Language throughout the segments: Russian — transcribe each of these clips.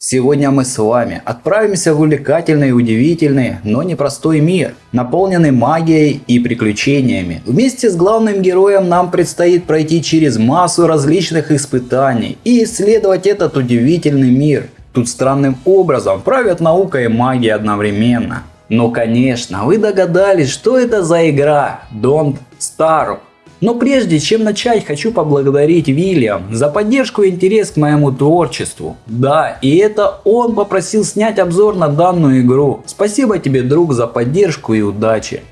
Сегодня мы с вами отправимся в увлекательный, удивительный, но непростой мир, наполненный магией и приключениями. Вместе с главным героем нам предстоит пройти через массу различных испытаний и исследовать этот удивительный мир. Тут странным образом правят наука и магия одновременно. Но конечно, вы догадались, что это за игра Don't Starve. Но прежде чем начать, хочу поблагодарить Вильям за поддержку и интерес к моему творчеству. Да, и это он попросил снять обзор на данную игру. Спасибо тебе, друг, за поддержку и удачи.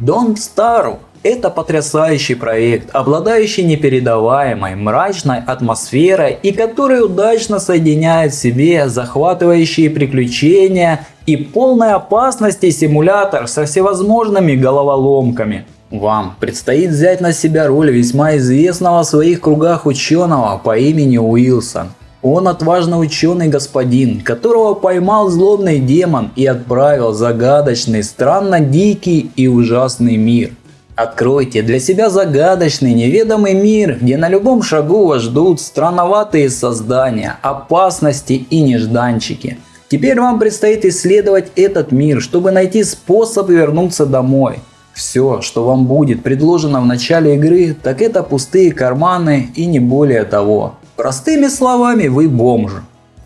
Don't Starve это потрясающий проект, обладающий непередаваемой, мрачной атмосферой и который удачно соединяет в себе захватывающие приключения и полной опасности симулятор со всевозможными головоломками. Вам предстоит взять на себя роль весьма известного в своих кругах ученого по имени Уилсон. Он отважный ученый господин, которого поймал злобный демон и отправил загадочный, странно дикий и ужасный мир. Откройте для себя загадочный неведомый мир, где на любом шагу вас ждут странноватые создания, опасности и нежданчики. Теперь вам предстоит исследовать этот мир, чтобы найти способ вернуться домой. Все, что вам будет предложено в начале игры, так это пустые карманы и не более того. Простыми словами, вы бомж.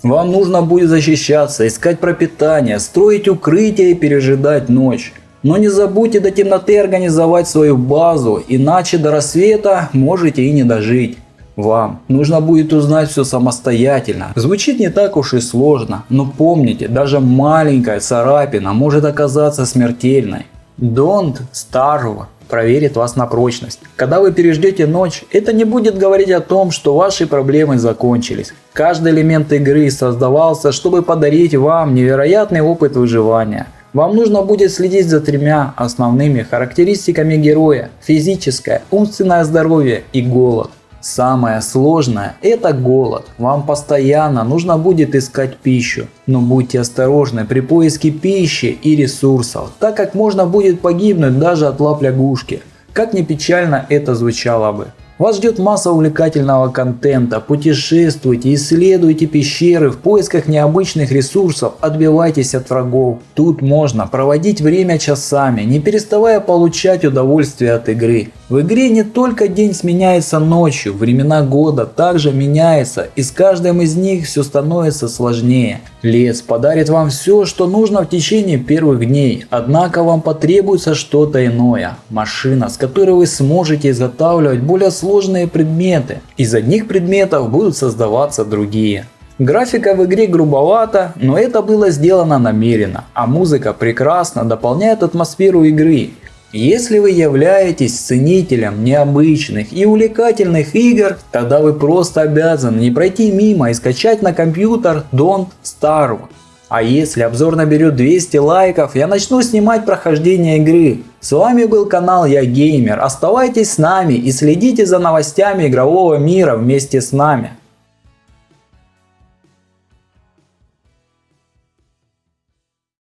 Вам нужно будет защищаться, искать пропитание, строить укрытие и пережидать ночь. Но не забудьте до темноты организовать свою базу, иначе до рассвета можете и не дожить. Вам нужно будет узнать все самостоятельно. Звучит не так уж и сложно, но помните, даже маленькая царапина может оказаться смертельной. Don't starve проверит вас на прочность. Когда вы переждете ночь, это не будет говорить о том, что ваши проблемы закончились. Каждый элемент игры создавался, чтобы подарить вам невероятный опыт выживания. Вам нужно будет следить за тремя основными характеристиками героя – физическое, умственное здоровье и голод. Самое сложное – это голод. Вам постоянно нужно будет искать пищу. Но будьте осторожны при поиске пищи и ресурсов, так как можно будет погибнуть даже от лап лягушки. Как ни печально это звучало бы. Вас ждет масса увлекательного контента, путешествуйте, исследуйте пещеры в поисках необычных ресурсов, отбивайтесь от врагов. Тут можно проводить время часами, не переставая получать удовольствие от игры. В игре не только день сменяется ночью, времена года также меняются и с каждым из них все становится сложнее. Лес подарит вам все, что нужно в течение первых дней, однако вам потребуется что-то иное. Машина, с которой вы сможете изготавливать более сложные предметы. Из одних предметов будут создаваться другие. Графика в игре грубовата, но это было сделано намеренно, а музыка прекрасно дополняет атмосферу игры. Если вы являетесь ценителем необычных и увлекательных игр, тогда вы просто обязаны не пройти мимо и скачать на компьютер Don't Starve. А если обзор наберет 200 лайков, я начну снимать прохождение игры. С вами был канал Я Геймер, оставайтесь с нами и следите за новостями игрового мира вместе с нами.